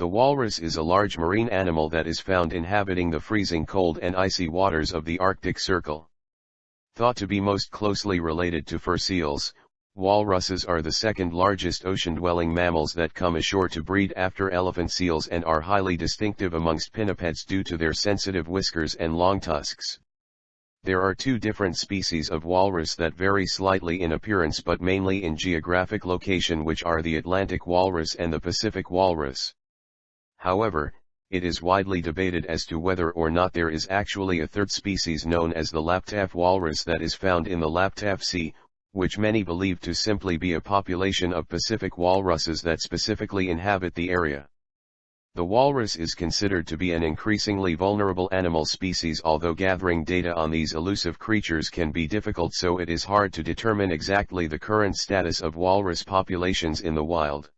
The walrus is a large marine animal that is found inhabiting the freezing cold and icy waters of the Arctic Circle. Thought to be most closely related to fur seals, walruses are the second largest ocean-dwelling mammals that come ashore to breed after elephant seals and are highly distinctive amongst pinnipeds due to their sensitive whiskers and long tusks. There are two different species of walrus that vary slightly in appearance but mainly in geographic location which are the Atlantic walrus and the Pacific walrus. However, it is widely debated as to whether or not there is actually a third species known as the Laptev walrus that is found in the Laptev Sea, which many believe to simply be a population of Pacific walruses that specifically inhabit the area. The walrus is considered to be an increasingly vulnerable animal species although gathering data on these elusive creatures can be difficult so it is hard to determine exactly the current status of walrus populations in the wild.